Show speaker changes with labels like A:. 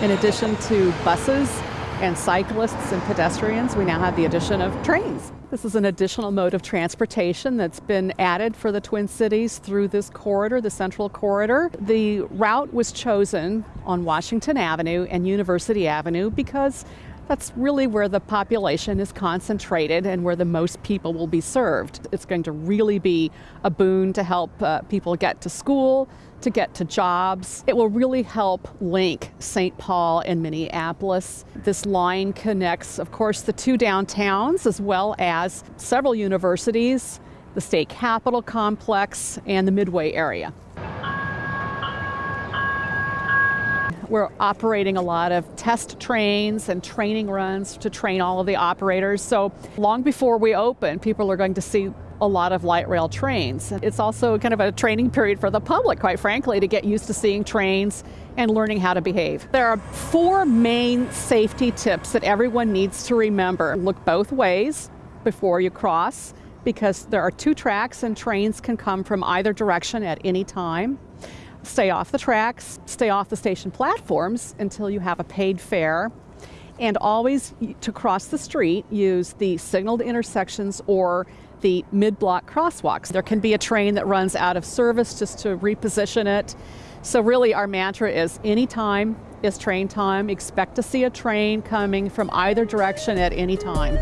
A: In addition to buses and cyclists and pedestrians, we now have the addition of trains. This is an additional mode of transportation that's been added for the Twin Cities through this corridor, the Central Corridor. The route was chosen on Washington Avenue and University Avenue because that's really where the population is concentrated and where the most people will be served. It's going to really be a boon to help uh, people get to school, to get to jobs. It will really help link St. Paul and Minneapolis. This line connects, of course, the two downtowns as well as several universities, the state capitol complex, and the Midway area. We're operating a lot of test trains and training runs to train all of the operators. So long before we open, people are going to see a lot of light rail trains. It's also kind of a training period for the public, quite frankly, to get used to seeing trains and learning how to behave. There are four main safety tips that everyone needs to remember. Look both ways before you cross because there are two tracks and trains can come from either direction at any time stay off the tracks, stay off the station platforms until you have a paid fare, and always to cross the street use the signaled intersections or the mid-block crosswalks. There can be a train that runs out of service just to reposition it. So really our mantra is anytime is train time. Expect to see a train coming from either direction at any time.